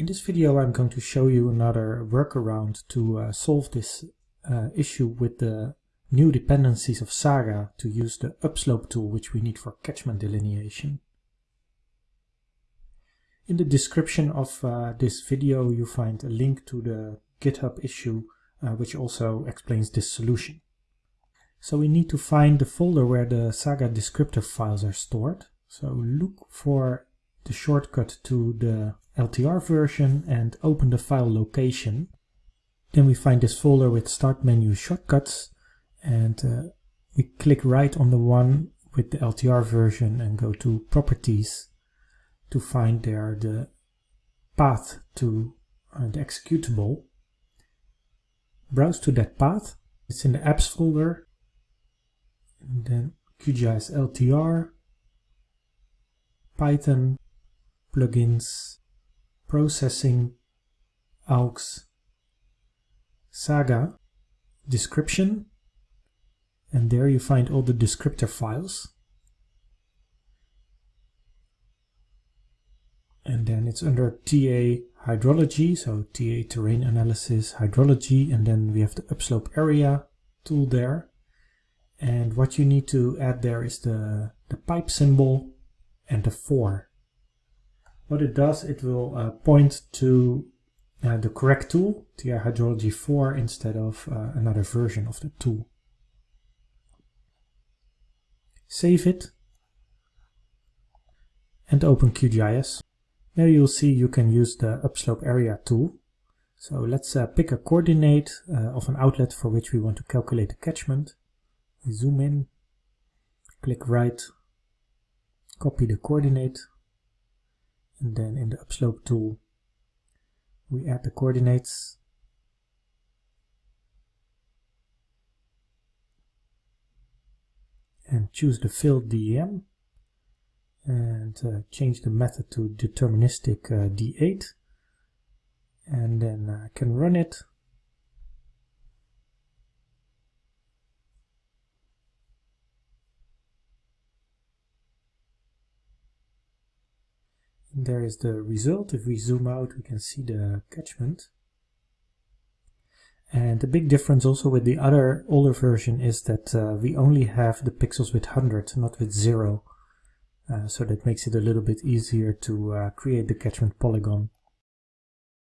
In this video I'm going to show you another workaround to uh, solve this uh, issue with the new dependencies of Saga to use the upslope tool which we need for catchment delineation. In the description of uh, this video you find a link to the GitHub issue uh, which also explains this solution. So we need to find the folder where the Saga descriptor files are stored. So look for the shortcut to the LTR version and open the file location. Then we find this folder with start menu shortcuts and uh, we click right on the one with the LTR version and go to properties to find there the path to uh, the executable. Browse to that path. It's in the apps folder. And then QGIS LTR, Python, plugins, processing, aux, saga, description, and there you find all the descriptor files. And then it's under TA hydrology, so TA terrain analysis, hydrology, and then we have the upslope area tool there. And what you need to add there is the, the pipe symbol and the 4 what it does, it will uh, point to uh, the correct tool, TA Hydrology 4, instead of uh, another version of the tool. Save it and open QGIS. There you'll see you can use the upslope area tool. So let's uh, pick a coordinate uh, of an outlet for which we want to calculate the catchment. We zoom in, click right, copy the coordinate, and then in the upslope tool we add the coordinates. And choose the filled DEM and uh, change the method to deterministic uh, D8 and then I can run it there is the result. If we zoom out, we can see the catchment. And the big difference also with the other older version is that uh, we only have the pixels with 100, not with 0. Uh, so that makes it a little bit easier to uh, create the catchment polygon.